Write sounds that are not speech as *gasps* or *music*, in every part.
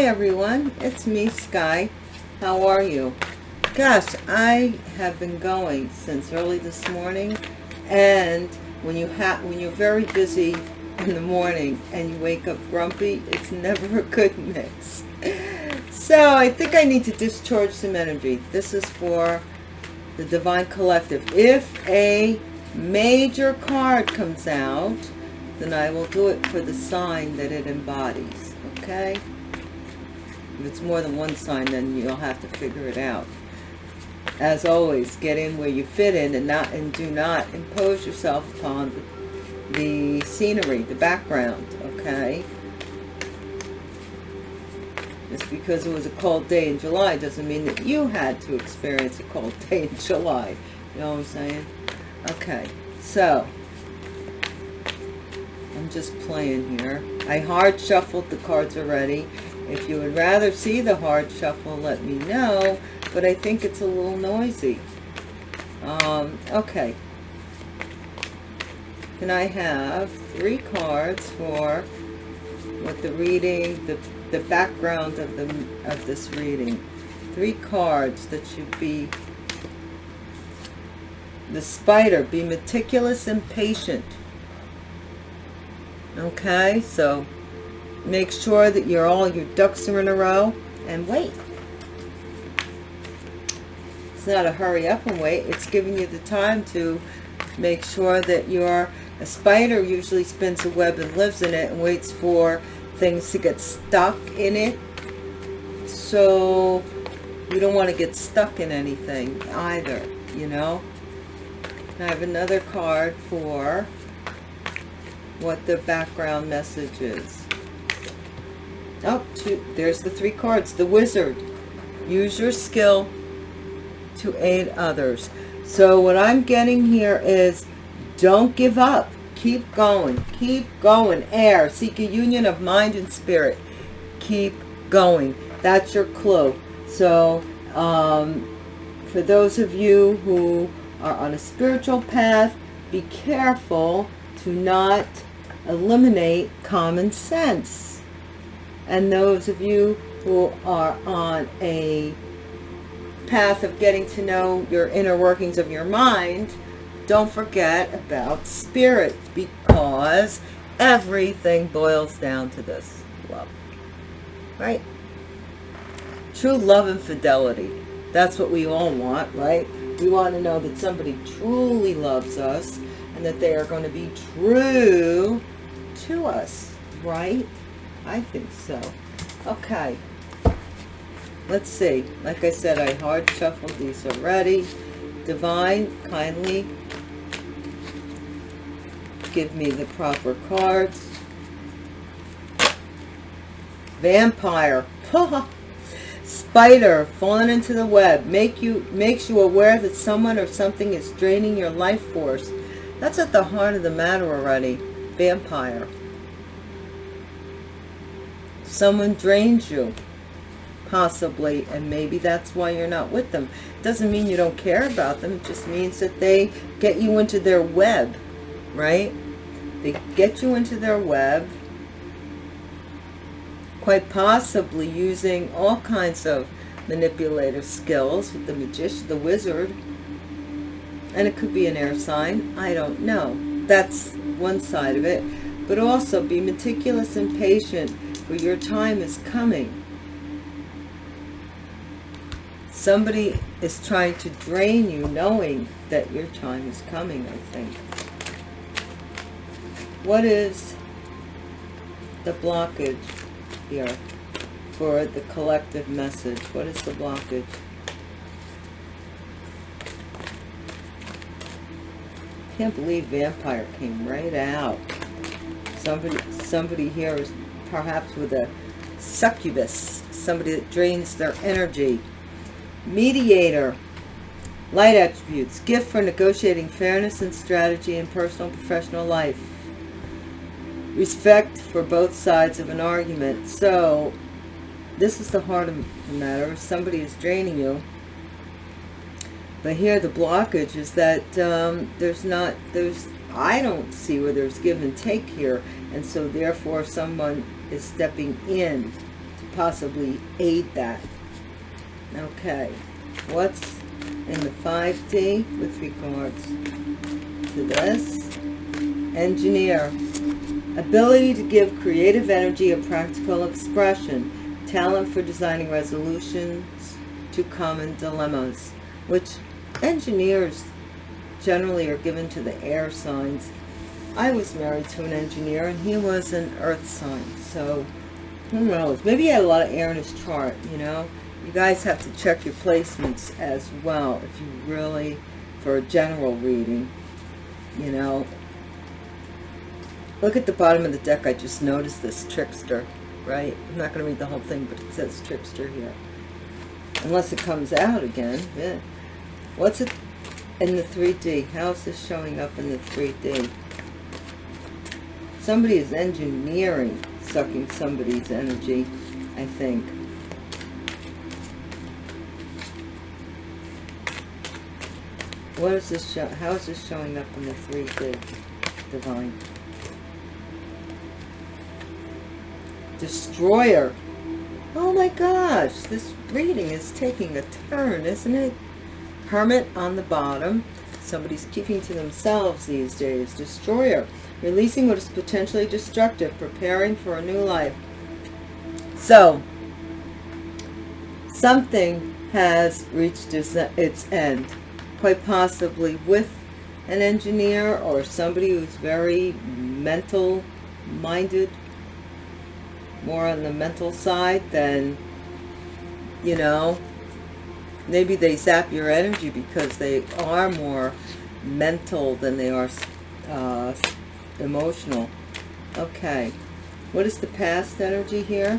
Hi everyone, it's me Sky. How are you? Gosh, I have been going since early this morning and when you have when you're very busy in the morning and you wake up grumpy, it's *laughs* never a good mix. So I think I need to discharge some energy. This is for the Divine Collective. If a major card comes out, then I will do it for the sign that it embodies. Okay? If it's more than one sign, then you'll have to figure it out. As always, get in where you fit in and not and do not impose yourself upon the scenery, the background, okay? Just because it was a cold day in July doesn't mean that you had to experience a cold *laughs* day in July. You know what I'm saying? Okay, so I'm just playing here. I hard shuffled the cards already. If you would rather see the hard shuffle, let me know. But I think it's a little noisy. Um, okay. Can I have three cards for what the reading, the, the background of, the, of this reading? Three cards that should be the spider, be meticulous and patient. Okay, so make sure that you're all your ducks are in a row and wait. It's not a hurry up and wait. It's giving you the time to make sure that you're a spider usually spins a web and lives in it and waits for things to get stuck in it. So you don't want to get stuck in anything either, you know. I have another card for what the background message is. Oh, two, there's the three cards. The wizard. Use your skill to aid others. So what I'm getting here is don't give up. Keep going. Keep going. Air. Seek a union of mind and spirit. Keep going. That's your clue. So um, for those of you who are on a spiritual path, be careful to not eliminate common sense. And those of you who are on a path of getting to know your inner workings of your mind, don't forget about spirit because everything boils down to this love, right? True love and fidelity. That's what we all want, right? We want to know that somebody truly loves us and that they are going to be true to us, right? I think so. Okay. Let's see. Like I said, I hard shuffled these already. Divine, kindly give me the proper cards. Vampire. *laughs* Spider falling into the web make you makes you aware that someone or something is draining your life force. That's at the heart of the matter already. Vampire. Someone drains you, possibly, and maybe that's why you're not with them. Doesn't mean you don't care about them. It just means that they get you into their web, right? They get you into their web quite possibly using all kinds of manipulative skills with the magician, the wizard, and it could be an air sign. I don't know. That's one side of it. But also be meticulous and patient for your time is coming. Somebody is trying to drain you knowing that your time is coming, I think. What is the blockage? here for the collective message. What is the blockage? Can't believe vampire came right out. Somebody, somebody here is perhaps with a succubus, somebody that drains their energy. Mediator, light attributes, gift for negotiating fairness and strategy in personal and professional life respect for both sides of an argument. So this is the heart of the matter. If somebody is draining you, but here the blockage is that um, there's not, there's, I don't see where there's give and take here. And so therefore someone is stepping in to possibly aid that. Okay, what's in the 5D with regards to this? Engineer. Ability to give creative energy a practical expression. Talent for designing resolutions to common dilemmas. Which engineers generally are given to the air signs. I was married to an engineer and he was an earth sign. So who knows? Maybe he had a lot of air in his chart, you know? You guys have to check your placements as well if you really, for a general reading, you know. Look at the bottom of the deck. I just noticed this trickster, right? I'm not going to read the whole thing, but it says trickster here. Unless it comes out again. Yeah. What's it in the 3D? How is this showing up in the 3D? Somebody is engineering sucking somebody's energy, I think. What is this show? How is this showing up in the 3D divine? Destroyer. Oh my gosh, this reading is taking a turn, isn't it? Hermit on the bottom. Somebody's keeping to themselves these days. Destroyer. Releasing what is potentially destructive. Preparing for a new life. So, something has reached its end. Quite possibly with an engineer or somebody who's very mental minded more on the mental side than you know maybe they zap your energy because they are more mental than they are uh, emotional. Okay. What is the past energy here?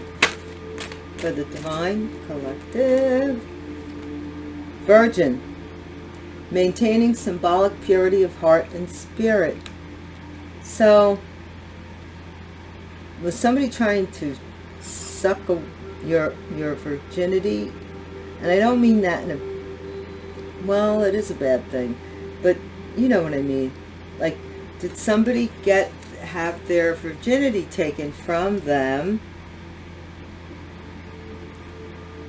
For the divine collective. Virgin. Maintaining symbolic purity of heart and spirit. So was somebody trying to suck your your virginity and I don't mean that in a well it is a bad thing but you know what I mean. Like did somebody get have their virginity taken from them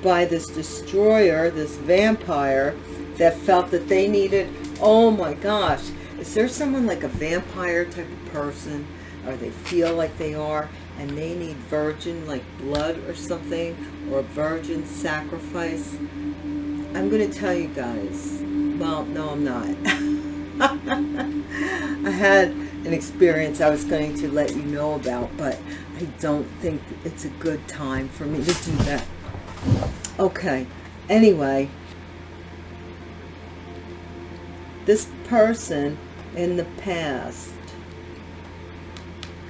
by this destroyer this vampire that felt that they needed oh my gosh is there someone like a vampire type of person? Or they feel like they are and they need virgin like blood or something or virgin sacrifice. I'm going to tell you guys. Well no i'm not. *laughs* I had an experience i was going to let you know about but i don't think it's a good time for me to do that. Okay anyway. This person in the past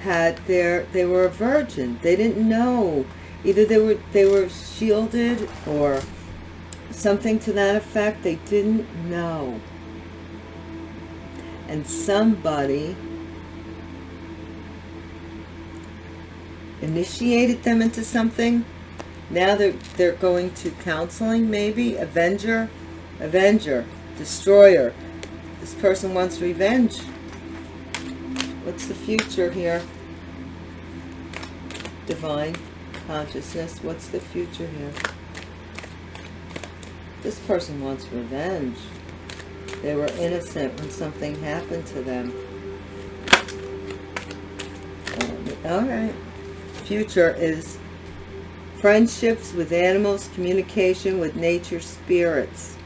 had their they were a virgin. They didn't know. Either they were they were shielded or something to that effect. They didn't know. And somebody initiated them into something. Now they're they're going to counseling maybe. Avenger avenger destroyer. This person wants revenge. What's the future here divine consciousness. What's the future here? This person wants revenge. They were innocent when something happened to them. Um, all right. Future is friendships with animals, communication with nature spirits.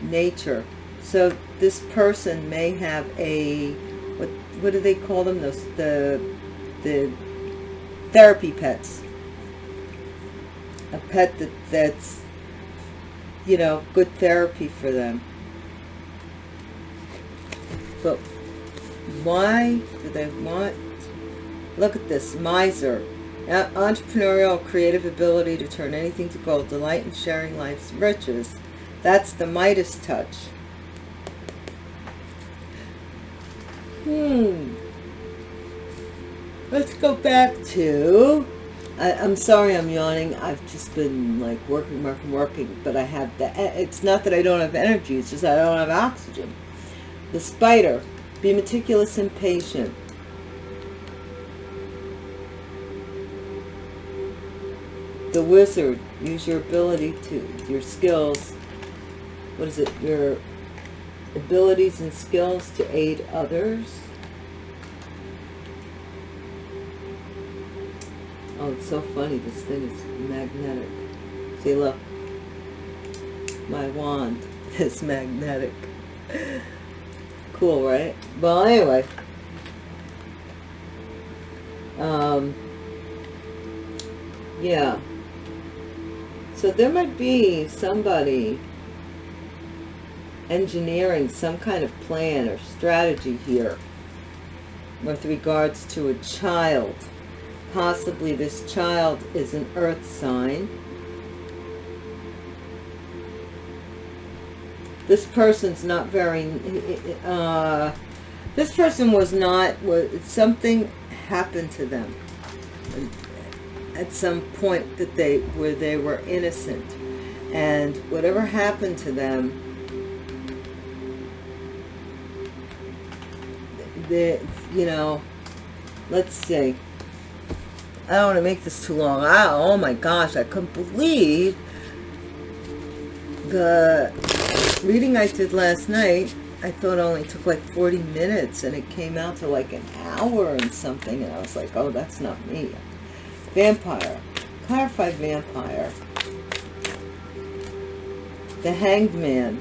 Nature. So this person may have a, what, what do they call them? Those, the, the therapy pets. A pet that, that's, you know, good therapy for them. But why do they want, look at this, miser. Entrepreneurial creative ability to turn anything to gold, delight in sharing life's riches. That's the Midas touch. Hmm go back to I, am sorry I'm yawning I've just been like working working working but I have the it's not that I don't have energy it's just I don't have oxygen the spider be meticulous and patient the wizard. Use your ability to, your skills. What is it? Your abilities and skills to aid others. Oh, it's so funny. This thing is magnetic. See, look. My wand *laughs* is magnetic. cool, right? Well, anyway. Um, yeah. So there might be somebody engineering some kind of plan or strategy here with regards to a child. Possibly this child is an earth sign. This person's not very, uh, this person was not, was, something happened to them at some point that they, where they were innocent. And whatever happened to them, the, you know, let's see. I don't want to make this too long. I, oh my gosh, I couldn't believe the reading I did last night. I thought it only took like 40 minutes and it came out to like an hour and something. And I was like, oh, that's not me. Vampire. Clarified vampire. The hanged man.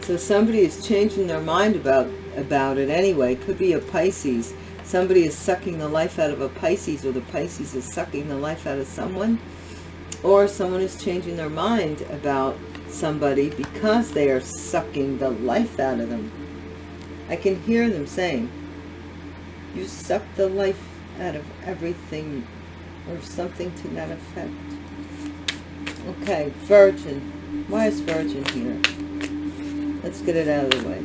So somebody is changing their mind about about it anyway. Could be a Pisces. Somebody is sucking the life out of a Pisces or the Pisces is sucking the life out of someone. Or someone is changing their mind about somebody because they are sucking the life out of them. I can hear them saying, you suck the life out of everything or something to that effect. Okay, Virgin. Why is Virgin here? Let's get it out of the way.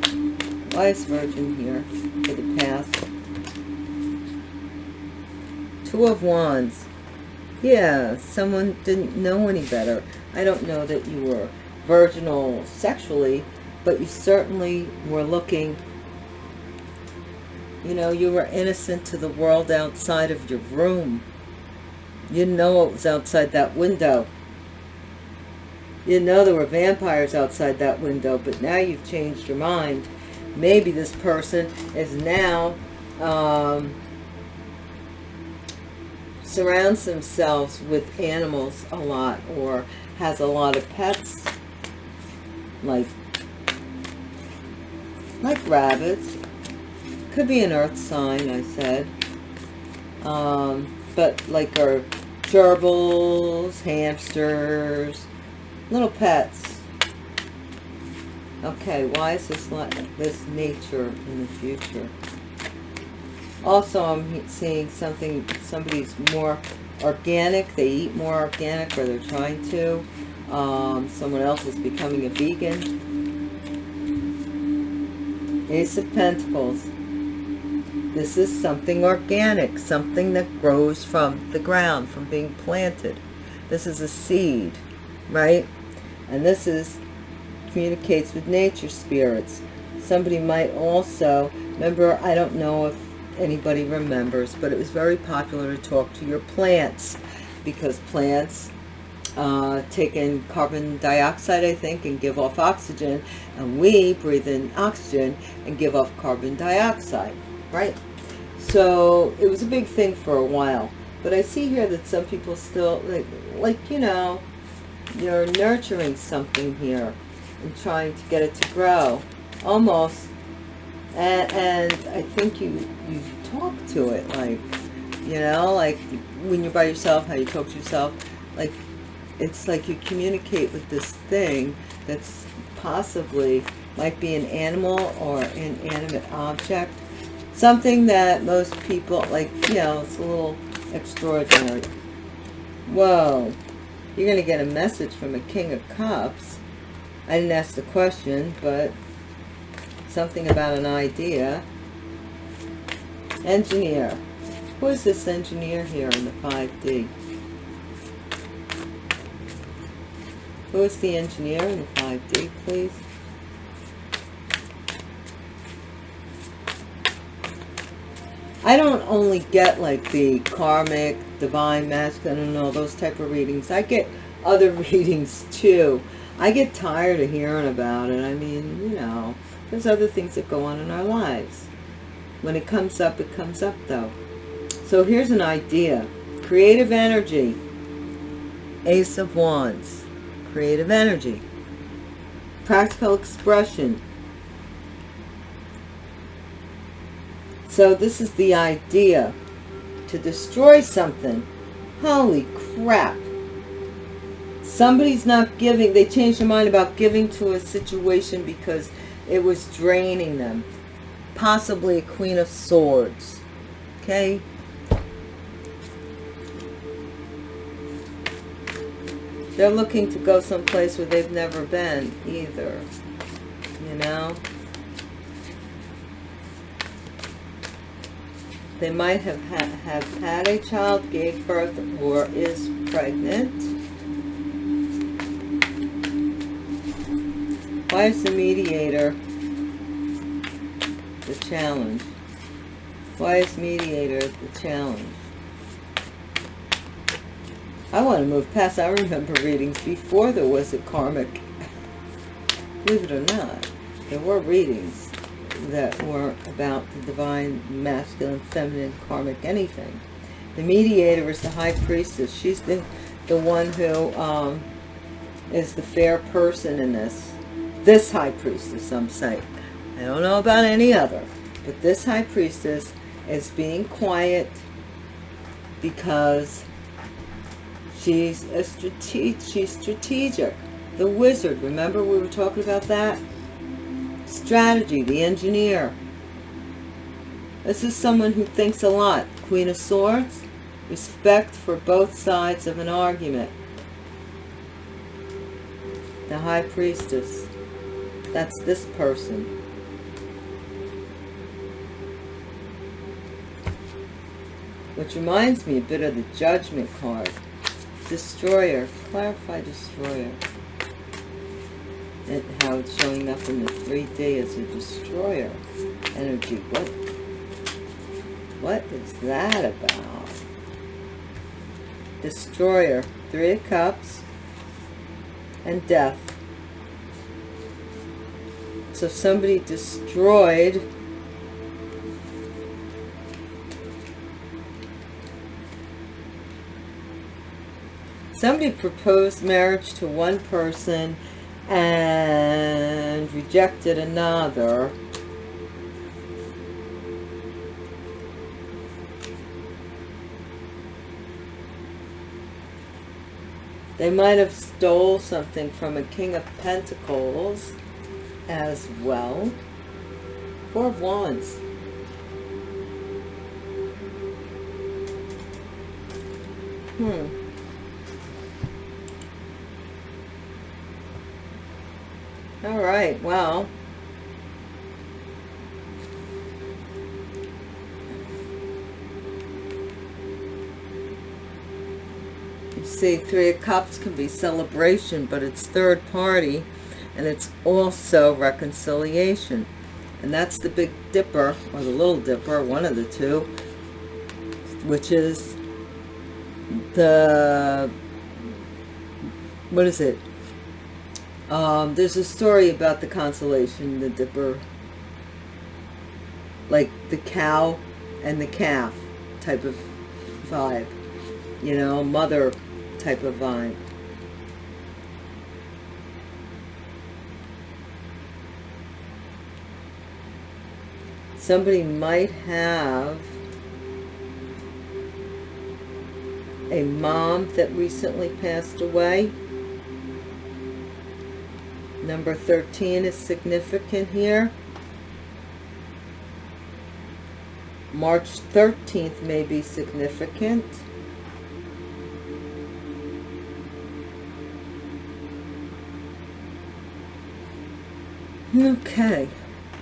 Why is Virgin here for the past? Two of Wands. Yeah, someone didn't know any better. I don't know that you were virginal sexually, but you certainly were looking, you know, you were innocent to the world outside of your room. You know it was outside that window. You know there were vampires outside that window, but now you've changed your mind maybe this person is now um, surrounds themselves with animals a lot or has a lot of pets like like rabbits. Could be an earth sign I said. Um, but like our gerbils hamsters little pets. Okay, why is this like this nature in the future? Also, I'm seeing something, somebody's more organic. They eat more organic or they're trying to. Um, someone else is becoming a vegan. Ace of Pentacles. This is something organic, something that grows from the ground, from being planted. This is a seed, right? And this is communicates with nature spirits. Somebody might also, remember, I don't know if anybody remembers, but it was very popular to talk to your plants because plants uh, take in carbon dioxide, I think, and give off oxygen, and we breathe in oxygen and give off carbon dioxide, right? So it was a big thing for a while. But I see here that some people still, like, like you know, you're nurturing something here and trying to get it to grow almost and, and I think you you talk to it like you know like when you're by yourself how you talk to yourself like it's like you communicate with this thing that's possibly might be an animal or an animate object. Something that most people like you know it's a little extraordinary. Whoa you're gonna get a message from a king of cups. I didn't ask the question, but something about an idea. Engineer. Who is this engineer here in the 5D? Who is the engineer in the 5D, please? I don't only get like the karmic, divine, masculine, and all those type of readings. I get other *laughs* readings too. I get tired of hearing about it. I mean, you know, there's other things that go on in our lives. When it comes up, it comes up though. So here's an idea. Creative energy. Ace of Wands. Creative energy. Practical expression. So this is the idea. To destroy something. Holy crap. Somebody's not giving. They changed their mind about giving to a situation because it was draining them. Possibly a Queen of Swords. Okay. They're looking to go someplace where they've never been either. You know? They might have, ha have had a child, gave birth, or is pregnant. Why is the mediator the challenge? Why is mediator the challenge? I want to move past. I remember readings before there was a karmic. Believe it or not, there were readings that were about the divine, masculine, feminine, karmic, anything. The mediator is the high priestess. She's the, the one who um, is the fair person in this. This high priestess, some say. I don't know about any other. But this high priestess is being quiet because She's a strate she's strategic. The wizard, remember we were talking about that? Strategy, the engineer. This is someone who thinks a lot. Queen of Swords, respect for both sides of an argument. The High Priestess, that's this person. Which reminds me a bit of the Judgment card. Destroyer. Clarify Destroyer. And how it's showing up in the 3D as a Destroyer energy. What, what is that about? Destroyer. Three of Cups. And Death. So somebody destroyed somebody proposed marriage to one person and rejected another they might have stole something from a king of pentacles as well. Four of wands. Hmm. All right, well. You see, Three of Cups can be celebration, but it's third party, and it's also reconciliation. And that's the Big Dipper, or the Little Dipper, one of the two, which is the, what is it? Um, there's a story about the constellation, the dipper, like the cow and the calf type of vibe, you know, mother type of vibe. Somebody might have a mom that recently passed away Number 13 is significant here. March 13th may be significant. Okay,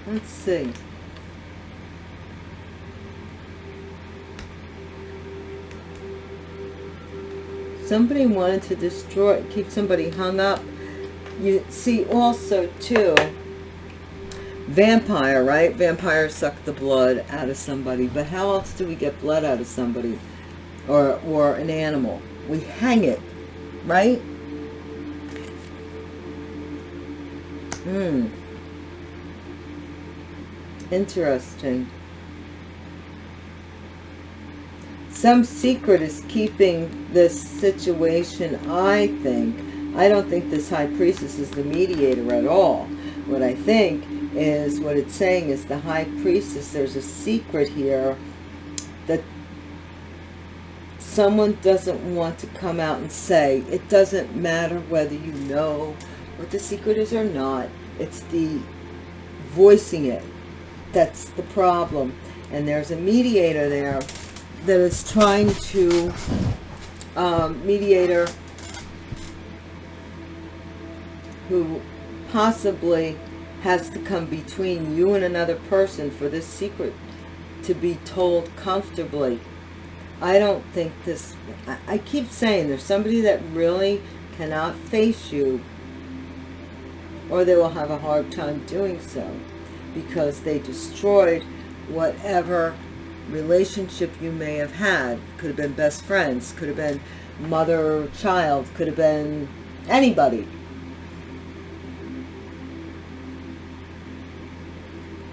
let's see. Somebody wanted to destroy, keep somebody hung up you see also too vampire, right? Vampires suck the blood out of somebody. But how else do we get blood out of somebody? Or, or an animal? We hang it, right? Hmm. Interesting. Some secret is keeping this situation, I think. I don't think this high priestess is the mediator at all. What I think is, what it's saying is the high priestess, there's a secret here that someone doesn't want to come out and say. It doesn't matter whether you know what the secret is or not. It's the voicing it. That's the problem. And there's a mediator there that is trying to, um, mediator who possibly has to come between you and another person for this secret to be told comfortably. I don't think this, I, I keep saying there's somebody that really cannot face you or they will have a hard time doing so because they destroyed whatever relationship you may have had. Could have been best friends, could have been mother, child, could have been anybody.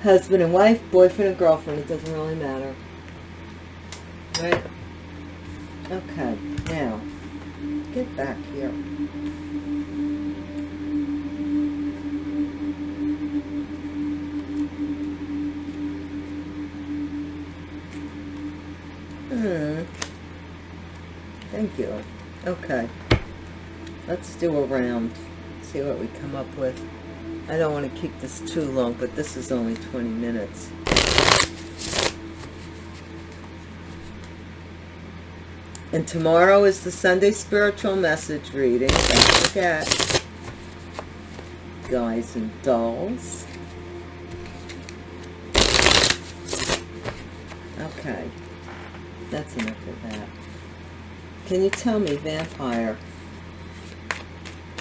Husband and wife, boyfriend and girlfriend, it doesn't really matter. Right? Okay, now, get back here. Okay. Let's do a round. See what we come up with. I don't want to keep this too long, but this is only 20 minutes. And tomorrow is the Sunday spiritual message reading. Don't forget. Guys and dolls. Okay. That's enough. Can you tell me, vampire?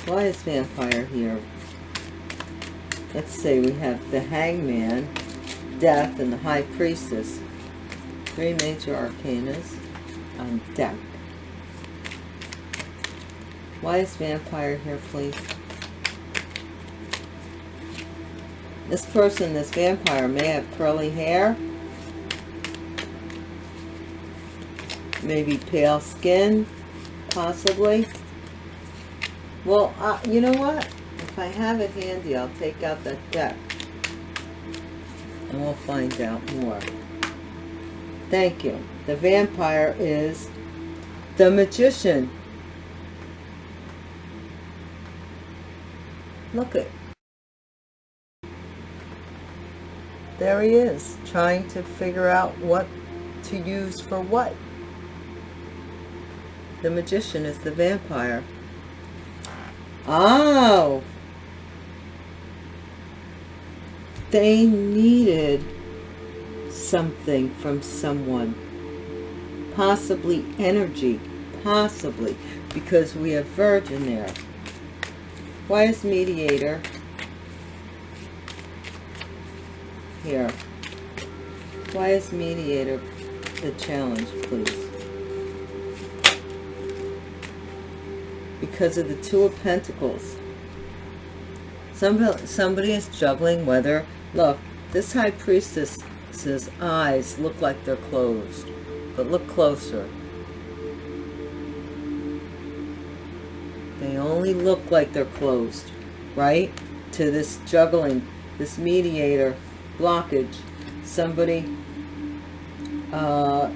Why is vampire here? Let's see, we have the hangman, death, and the high priestess. Three major arcanas on deck. Why is vampire here, please? This person, this vampire, may have curly hair maybe pale skin, possibly. Well, uh, you know what? If I have it handy, I'll take out that deck. And we'll find out more. Thank you. The vampire is the magician. Look at There he is, trying to figure out what to use for what. The magician is the vampire. Oh! They needed something from someone. Possibly energy. Possibly. Because we have virgin there. Why is mediator here? Why is mediator the challenge, please? Because of the Two of Pentacles. Somebody, somebody is juggling whether, look, this High Priestess's eyes look like they're closed, but look closer. They only look like they're closed, right? To this juggling, this mediator blockage. Somebody uh,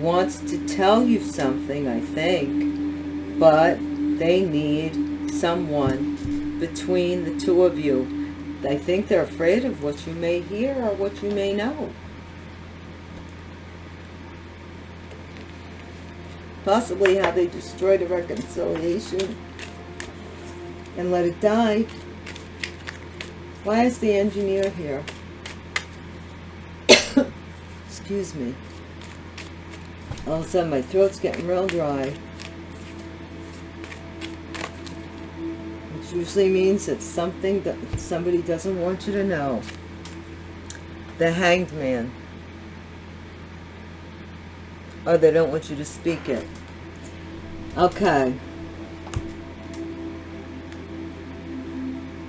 wants to tell you something, I think, but they need someone between the two of you. They think they're afraid of what you may hear or what you may know. Possibly how they destroyed a reconciliation and let it die. Why is the engineer here? *coughs* Excuse me. All of a sudden my throat's getting real dry. Usually means it's something that somebody doesn't want you to know. the hanged man. Or they don't want you to speak it. Okay.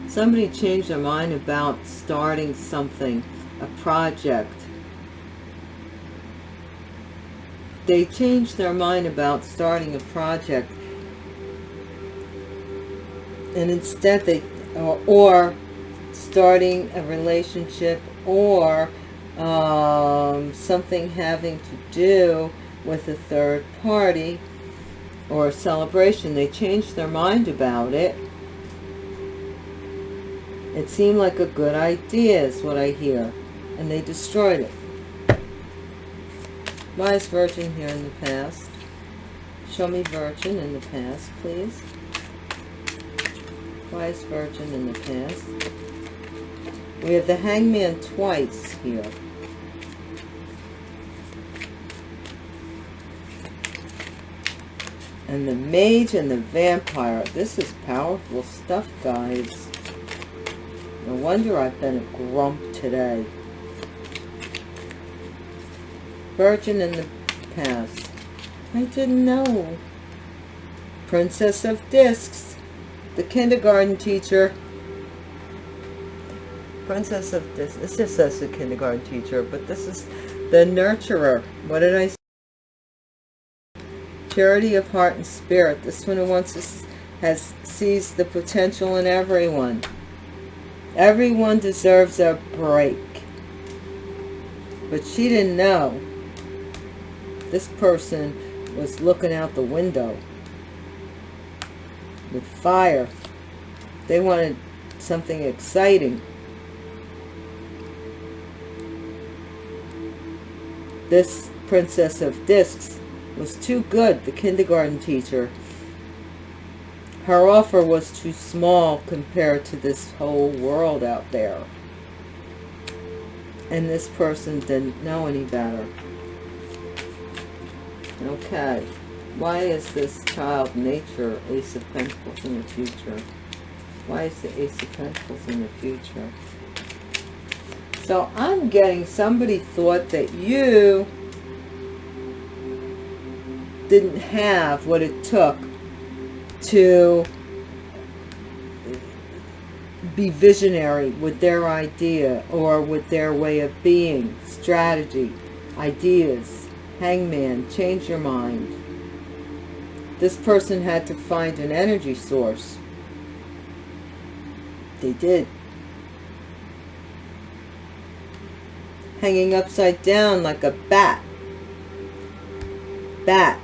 Somebody changed their mind about starting something, a project. They changed their mind about starting a project. And instead they, or, or starting a relationship or um, something having to do with a third party or a celebration. They changed their mind about it. It seemed like a good idea is what I hear. And they destroyed it. Why is Virgin here in the past? Show me Virgin in the past, please. Why Virgin in the past? We have the Hangman twice here. And the Mage and the Vampire. This is powerful stuff, guys. No wonder I've been a grump today. Virgin in the past. I didn't know. Princess of Discs. The kindergarten teacher. Princess of this This just says the kindergarten teacher, but this is the nurturer. What did I say? charity of heart and spirit. This one who wants to has sees the potential in everyone. Everyone deserves a break. But she didn't know. This person was looking out the window with fire. They wanted something exciting. This Princess of Discs was too good, the kindergarten teacher her offer was too small compared to this whole world out there. And this person didn't know any better. Okay. Why is this child nature Ace of Pentacles in the future? Why is the Ace of Pentacles in the future? So I'm getting somebody thought that you didn't have what it took to be visionary with their idea or with their way of being, strategy, ideas, hangman, change your mind. This person had to find an energy source. They did. Hanging upside down like a bat. Bat.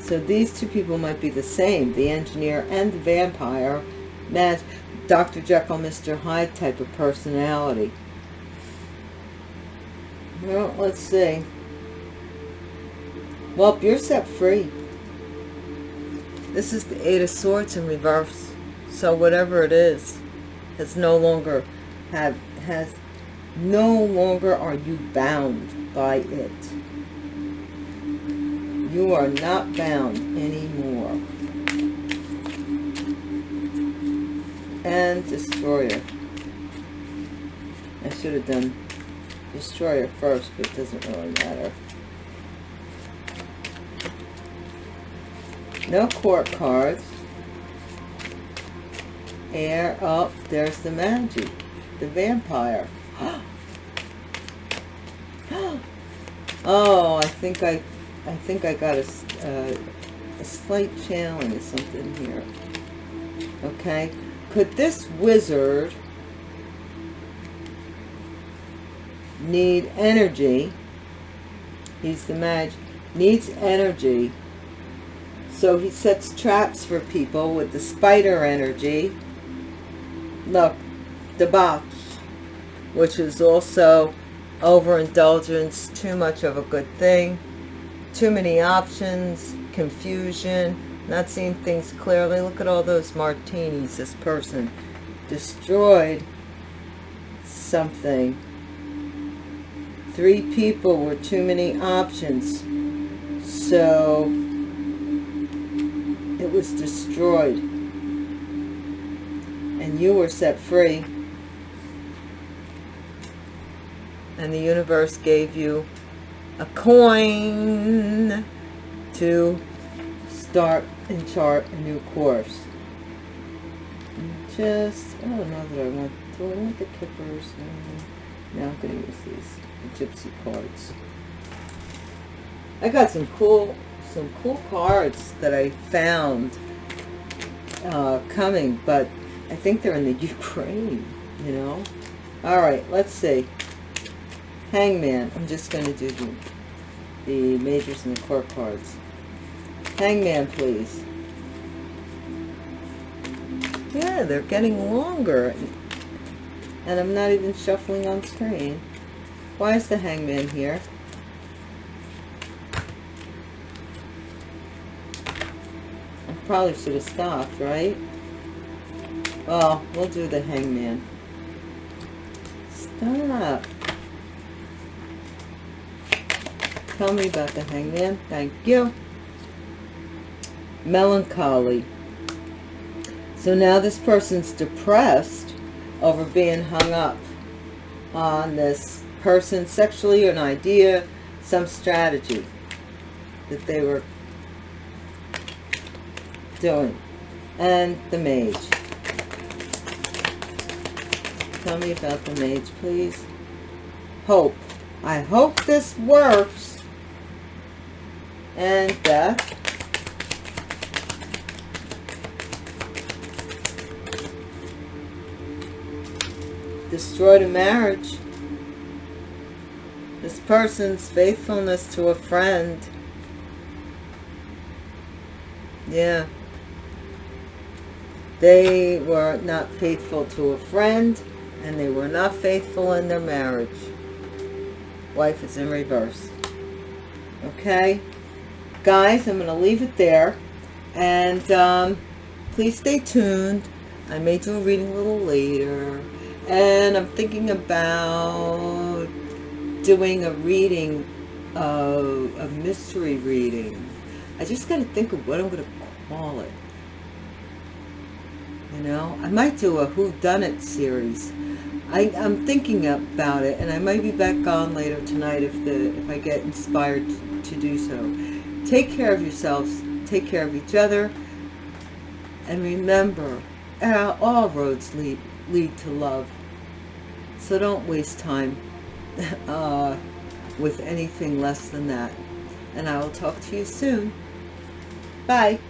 So these two people might be the same, the engineer and the vampire, match Dr. Jekyll, Mr. Hyde type of personality. Well, let's see. Well, you're set free. This is the Eight of Swords in reverse. So whatever it is, has no longer have has no longer are you bound by it. You are not bound anymore. And Destroyer. I should have done Destroyer first, but it doesn't really matter. No court cards. Air up. There's the magic. The vampire. *gasps* oh, I think I I think I got a, uh, a slight challenge or something here. Okay. Could this wizard need energy? He's the magic. Needs energy. So he sets traps for people with the spider energy. Look, debauch, which is also overindulgence, too much of a good thing too many options, confusion, not seeing things clearly. Look at all those martinis this person destroyed something. Three people were too many options. So it was destroyed. And you were set free. and the universe gave you a coin to start and chart a new course. Just, I don't know that I want, do I want the kippers? No, no I'm to use these the gypsy cards. I got some cool, some cool cards that I found uh, coming, but I think they're in the *laughs* Ukraine, you know. All right, let's see. Hangman. I'm just going to do the, the majors and the court cards. Hangman, please. Yeah, they're getting longer. And I'm not even shuffling on screen. Why is the hangman here? Probably should have stopped, right? Well, we'll do the hangman. Stop. Tell me about the hangman. Thank you. Melancholy. So now this person's depressed over being hung up on this person sexually, or an idea, some strategy that they were doing. And the mage. Tell me about the mage, please. Hope. I hope this works. And death. Destroyed a marriage. This person's faithfulness to a friend. Yeah. They were not faithful to a friend and they were not faithful in their marriage. Wife is in reverse. Okay? Guys, I'm going to leave it there. And um, please stay tuned. I may do a reading a little later. And I'm thinking about doing a reading, uh, a mystery reading. I just got to think of what I'm going to call it. You know, I might do a Who Done It series. I, I'm thinking about it, and I might be back on later tonight if the if I get inspired to, to do so. Take care of yourselves. Take care of each other. And remember, uh, all roads lead, lead to love. So don't waste time *laughs* uh, with anything less than that. And I will talk to you soon. Bye.